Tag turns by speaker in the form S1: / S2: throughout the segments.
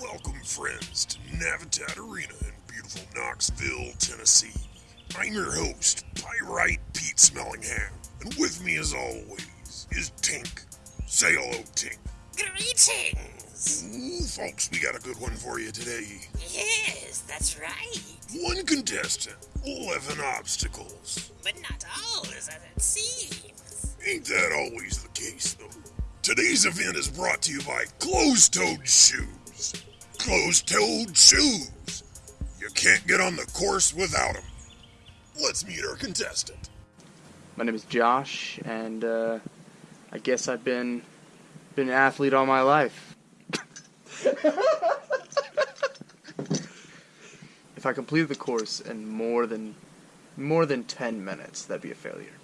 S1: Welcome, friends, to Navitat Arena in beautiful Knoxville, Tennessee. I'm your host, Pyrite Pete Smellingham, and with me, as always, is Tink. Say hello, Tink.
S2: Greetings!
S1: Ooh, folks, we got a good one for you today.
S2: Yes, that's right.
S1: One contestant, 11 obstacles.
S2: But not all is as it seems.
S1: Ain't that always the case, though? Today's event is brought to you by Closed Toed Shoes. Closed Toed Shoes. You can't get on the course without them. Let's meet our contestant.
S3: My name is Josh, and uh, I guess I've been been an athlete all my life. if I completed the course in more than more than ten minutes, that'd be a failure.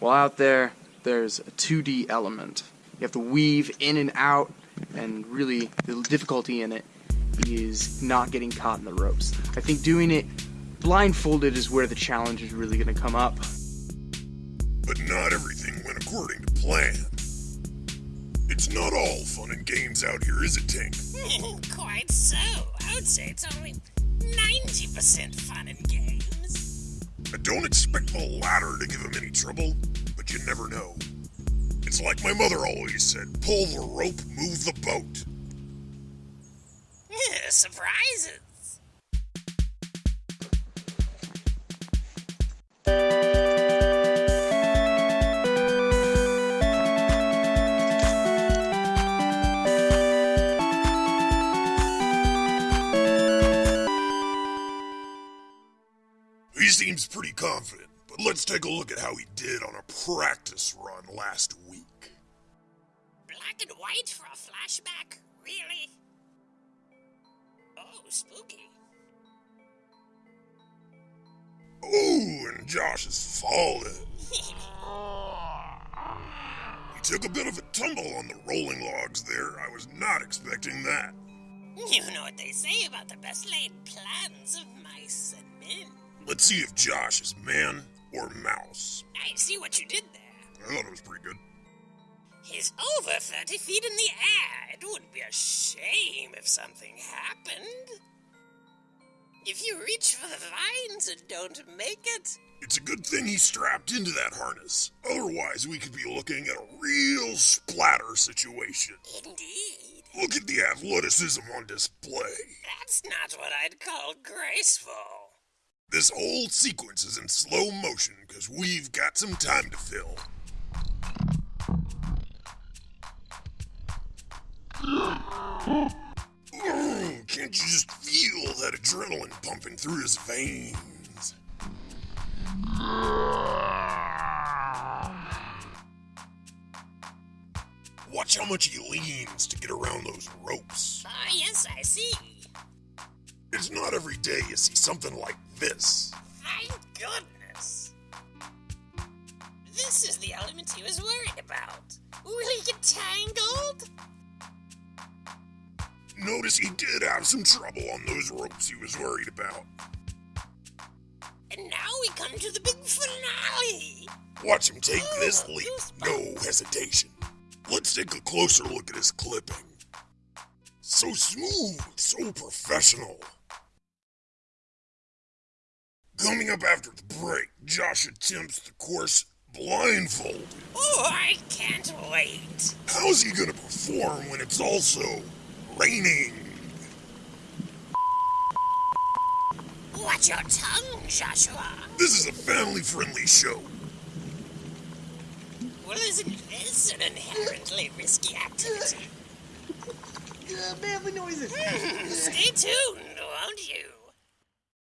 S3: Well, out there, there's a 2D element. You have to weave in and out, and really, the difficulty in it is not getting caught in the ropes. I think doing it blindfolded is where the challenge is really going to come up.
S1: But not everything went according to plan. It's not all fun and games out here, is it, Tank?
S2: Quite so. I would say it's only 90% fun and games.
S1: I don't expect the latter to give him any trouble, but you never know. It's like my mother always said pull the rope, move the boat.
S2: Surprises.
S1: He seems pretty confident, but let's take a look at how he did on a practice run last week.
S2: Black and white for a flashback? Really? Oh, spooky.
S1: Ooh, and Josh is falling. He took a bit of a tumble on the rolling logs there. I was not expecting that.
S2: You know what they say about the best laid plans of mice and men.
S1: Let's see if Josh is man or mouse.
S2: I see what you did there.
S1: I thought it was pretty good.
S2: He's over 30 feet in the air. It would be a shame if something happened. If you reach for the vines and don't make it,
S1: It's a good thing he strapped into that harness. Otherwise, we could be looking at a real splatter situation.
S2: indeed.
S1: Look at the athleticism on display.
S2: That's not what I'd call graceful.
S1: This whole sequence is in slow motion because we've got some time to fill. Can't you just feel that adrenaline pumping through his veins? Watch how much he leans to get around those ropes.
S2: Ah, yes, I see.
S1: It's not every day you see something like this.
S2: Thank goodness. This is the element he was worried about. Will he get tangled?
S1: Notice he did have some trouble on those ropes he was worried about.
S2: And now we come to the big finale.
S1: Watch him take oh, this leap, no hesitation. Let's take a closer look at his clipping. So smooth, so professional. Coming up after the break, Josh attempts the course blindfolded.
S2: Oh, I can't wait.
S1: How's he gonna perform when it's also raining?
S2: Watch your tongue, Joshua.
S1: This is a family friendly show.
S2: Well, isn't this an inherently risky activity?
S3: Uh, family noises.
S2: Stay tuned, won't you?